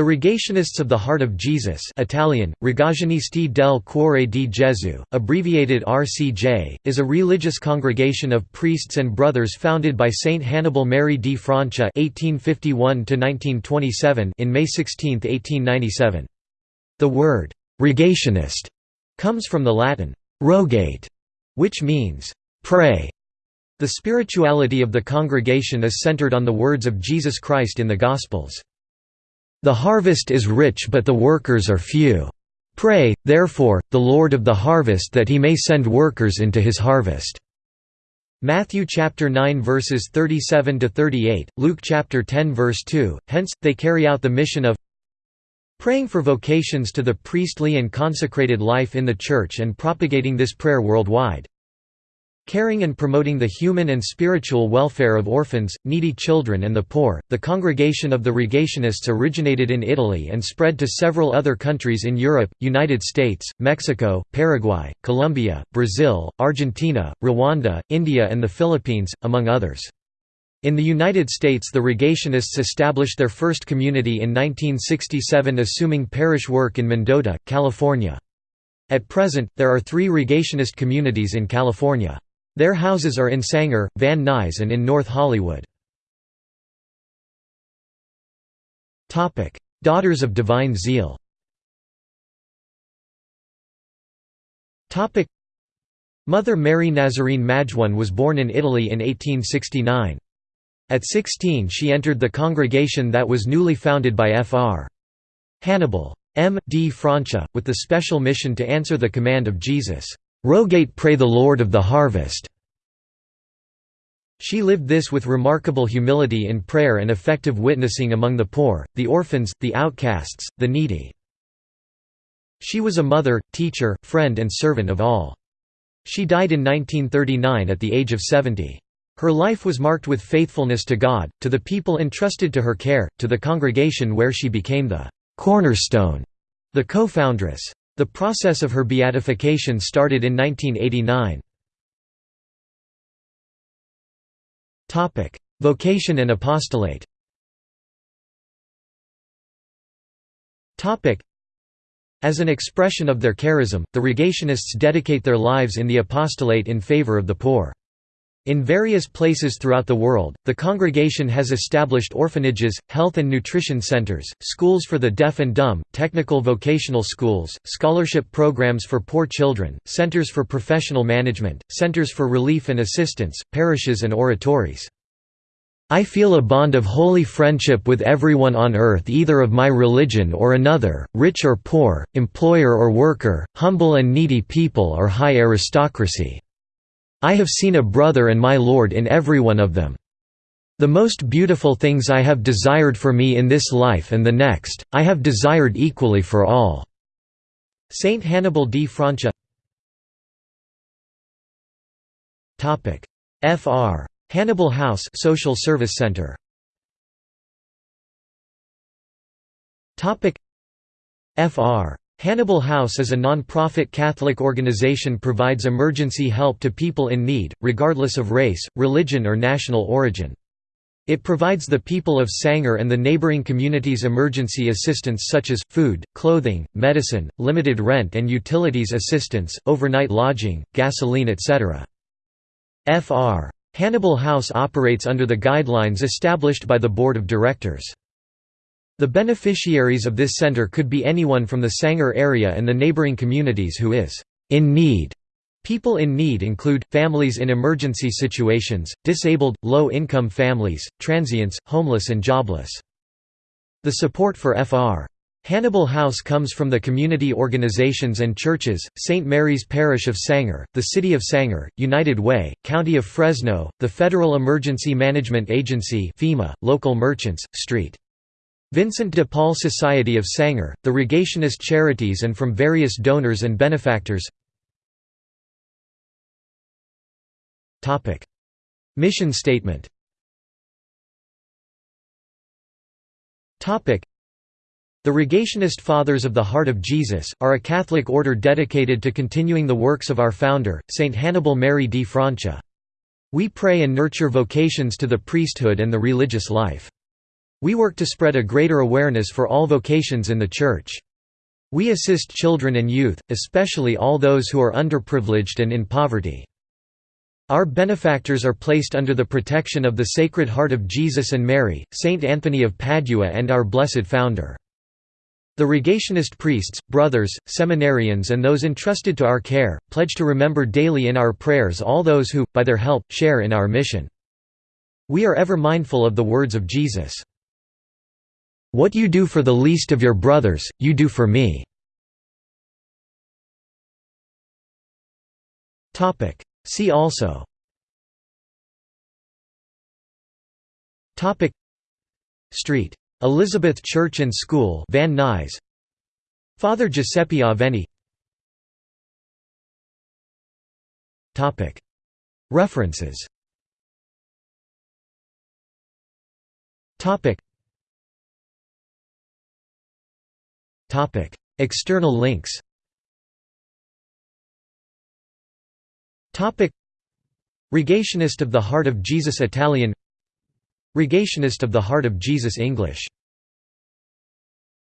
The Rogationists of the Heart of Jesus Italian, Rogazionisti del Cuore di Gesù, abbreviated RCJ, is a religious congregation of priests and brothers founded by Saint Hannibal Mary di Francia (1851–1927) in May 16, 1897. The word «rogationist» comes from the Latin «rogate», which means «pray». The spirituality of the congregation is centered on the words of Jesus Christ in the Gospels. The harvest is rich but the workers are few. Pray, therefore, the Lord of the harvest that he may send workers into his harvest." Matthew chapter 9 verses 37 to 38, Luke chapter 10 verse 2. Hence they carry out the mission of praying for vocations to the priestly and consecrated life in the church and propagating this prayer worldwide caring and promoting the human and spiritual welfare of orphans, needy children and the poor. The Congregation of the Rogationists originated in Italy and spread to several other countries in Europe, United States, Mexico, Paraguay, Colombia, Brazil, Argentina, Rwanda, India and the Philippines, among others. In the United States the Rogationists established their first community in 1967 assuming parish work in Mendota, California. At present, there are three Rogationist communities in California. Their houses are in Sanger, Van Nuys and in North Hollywood. Daughters of Divine Zeal Mother Mary Nazarene Majone was born in Italy in 1869. At 16 she entered the congregation that was newly founded by Fr. Hannibal. M. D. Francia, with the special mission to answer the command of Jesus, "'Rogate pray the Lord of the harvest' She lived this with remarkable humility in prayer and effective witnessing among the poor, the orphans, the outcasts, the needy. She was a mother, teacher, friend and servant of all. She died in 1939 at the age of 70. Her life was marked with faithfulness to God, to the people entrusted to her care, to the congregation where she became the cornerstone, the co-foundress. The process of her beatification started in 1989. Topic: Vocation and apostolate. As an expression of their charism, the Rogationists dedicate their lives in the apostolate in favor of the poor. In various places throughout the world, the congregation has established orphanages, health and nutrition centers, schools for the deaf and dumb, technical vocational schools, scholarship programs for poor children, centers for professional management, centers for relief and assistance, parishes and oratories. I feel a bond of holy friendship with everyone on earth either of my religion or another, rich or poor, employer or worker, humble and needy people or high aristocracy. I have seen a brother and my Lord in every one of them. The most beautiful things I have desired for me in this life and the next, I have desired equally for all." Saint Hannibal di Francia Fr. Hannibal House Social Service Center Fr. Hannibal House is a non-profit Catholic organization provides emergency help to people in need, regardless of race, religion or national origin. It provides the people of Sanger and the neighboring communities emergency assistance such as, food, clothing, medicine, limited rent and utilities assistance, overnight lodging, gasoline etc. Fr. Hannibal House operates under the guidelines established by the Board of Directors. The beneficiaries of this center could be anyone from the Sanger area and the neighboring communities who is in need. People in need include, families in emergency situations, disabled, low-income families, transients, homeless and jobless. The support for Fr. Hannibal House comes from the community organizations and churches, St. Mary's Parish of Sanger, the City of Sanger, United Way, County of Fresno, the Federal Emergency Management Agency FEMA, local merchants, St. Vincent de Paul Society of Sanger, the Rogationist Charities and from various donors and benefactors Mission statement the Rogationist Fathers of the Heart of Jesus, are a Catholic order dedicated to continuing the works of our founder, Saint Hannibal Mary di Francia. We pray and nurture vocations to the priesthood and the religious life. We work to spread a greater awareness for all vocations in the Church. We assist children and youth, especially all those who are underprivileged and in poverty. Our benefactors are placed under the protection of the Sacred Heart of Jesus and Mary, Saint Anthony of Padua and our Blessed Founder. The Rogationist priests, brothers, seminarians and those entrusted to our care, pledge to remember daily in our prayers all those who, by their help, share in our mission. We are ever mindful of the words of Jesus. What you do for the least of your brothers, you do for me. See also. Street. Elizabeth Church and School Van Nuys. Father Giuseppe Aveni. References External links Rogationist of the Heart of Jesus Italian Rogationist of the Heart of Jesus English